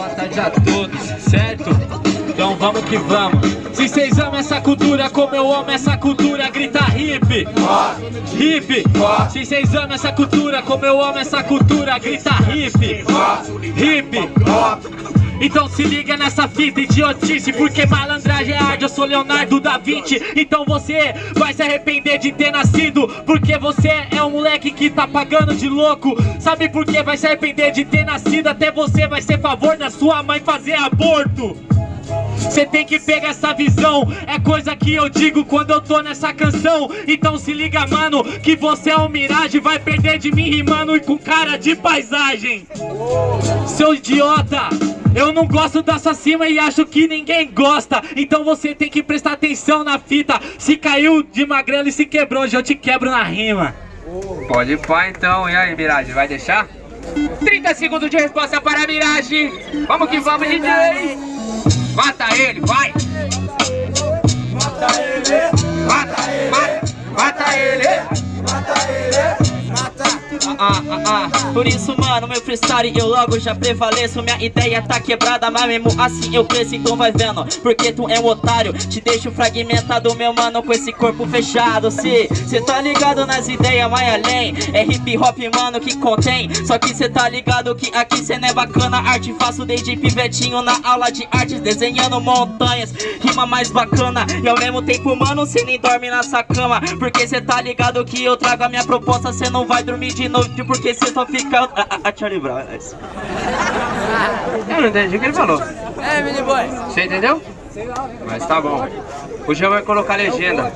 boa tarde a todos, certo? Então vamos que vamos. Se vocês amam essa cultura como eu amo essa cultura, grita hip. Hip. Se vocês amam essa cultura como eu amo essa cultura, grita hip. Hip. Então se liga nessa fita idiotice Porque malandragem é arte, eu sou Leonardo da Vinci. Então você vai se arrepender de ter nascido Porque você é um moleque que tá pagando de louco. Sabe por que vai se arrepender de ter nascido? Até você vai ser favor da sua mãe fazer aborto Cê tem que pegar essa visão. É coisa que eu digo quando eu tô nessa canção. Então se liga mano Que você é um miragem Vai perder de mim rimando e com cara de paisagem. Seu idiota eu não gosto dessa cima e acho que ninguém gosta. Então você tem que prestar atenção na fita. Se caiu de magrelo e se quebrou, hoje eu te quebro na rima. Pode pá então, e aí Mirage, vai deixar? 30 segundos de resposta para a Mirage. Vamos que vamos, DJ Mata ele, vai ah, ah, ah. Por isso, mano, meu freestyle eu logo já prevaleço. Minha ideia tá quebrada, mas mesmo assim eu cresço Então vai vendo, porque tu é um otário Te deixo fragmentado, meu mano, com esse corpo fechado. Se cê tá ligado nas ideias, vai além. É hip hop, mano, que contém. Só que cê tá ligado que aqui cê não é bacana. Arte faço desde pivetinho na aula de artes Desenhando montanhas, rima mais bacana. E ao mesmo tempo, mano, cê nem dorme nessa cama. Porque cê tá ligado que eu trago a minha proposta Cê não vai dormir de noite porque cê só fica... A, a, a Charlie Brown, é Eu não entendi o que ele falou. É, mini boy. Você entendeu? Mas tá bom. O Jean vai colocar legenda.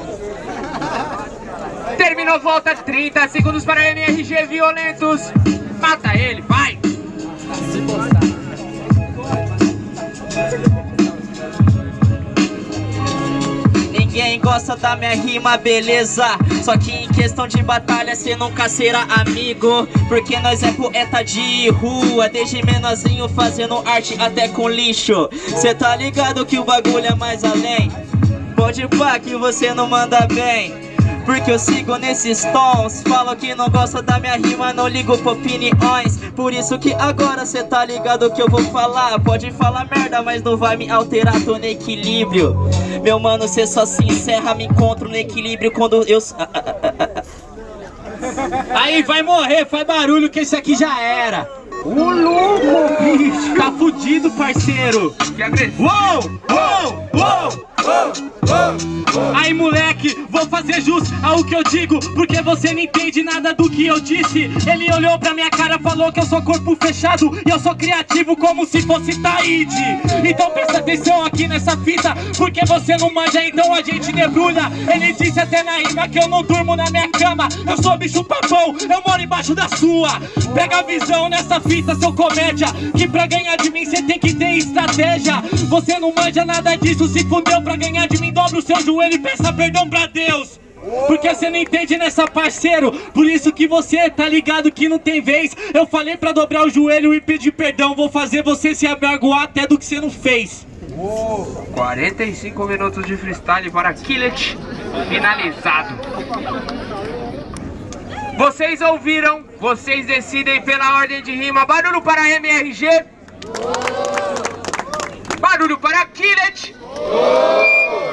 Terminou, volta 30 segundos para MRG Violentos. Mata ele, vai! Ninguém gosta da minha rima, beleza? Só que em questão de batalha cê nunca será amigo. Porque nós é poeta de rua Desde menorzinho fazendo arte até com lixo. Cê tá ligado que o bagulho é mais além? Pode pá que você não manda bem porque eu sigo nesses tons. Falo que não gosta da minha rima, não ligo pra opiniões. Por isso que agora cê tá ligado que eu vou falar. Pode falar merda, mas não vai me alterar, tô no equilíbrio. Meu mano, cê só se encerra, me encontro no equilíbrio quando eu... Ah, ah, ah, Aí vai morrer, faz barulho que esse aqui já era. Ô louco, bicho. Tá fudido, parceiro. Que agressivo. Uou, uou, uou Aí moleque, vou fazer jus ao que eu digo Porque você não entende nada do que eu disse. Ele olhou pra minha cara, falou que eu sou corpo fechado E eu sou criativo como se fosse Taíde. Então presta atenção aqui nessa fita Porque você não manja, então a gente debrulha Ele disse até na rima que eu não durmo na minha cama. Eu sou bicho papão, eu moro embaixo da sua. Pega a visão nessa fita, seu comédia Que pra ganhar de mim cê tem que ter estratégia. Você não manja nada disso, se fudeu pra ganhar de mim Dobra o seu joelho e peça perdão pra Deus. Porque você não entende nessa parceiro. Por isso que você tá ligado que não tem vez. Eu falei pra dobrar o joelho e pedir perdão. Vou fazer você se abergoar até do que você não fez. 45 minutos de freestyle para Killet Finalizado. Vocês ouviram? Vocês decidem pela ordem de rima. Barulho para MRG Barulho para Killet